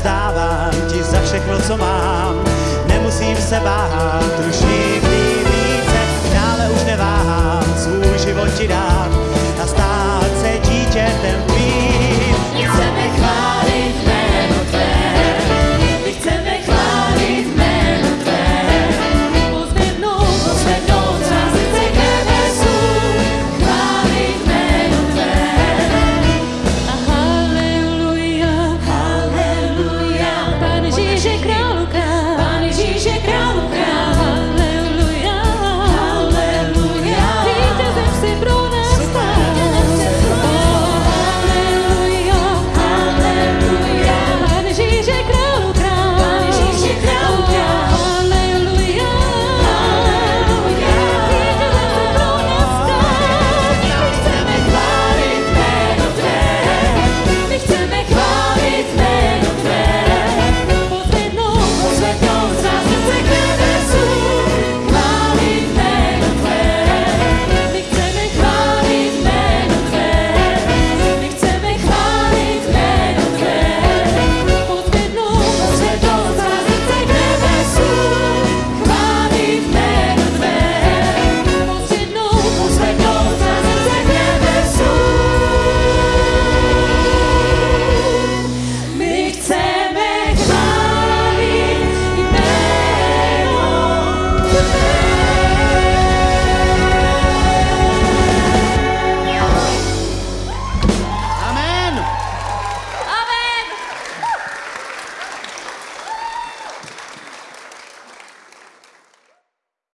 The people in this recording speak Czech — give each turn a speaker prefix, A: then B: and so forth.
A: vzdávám ti za všechno, co mám, nemusím se bát, už nic.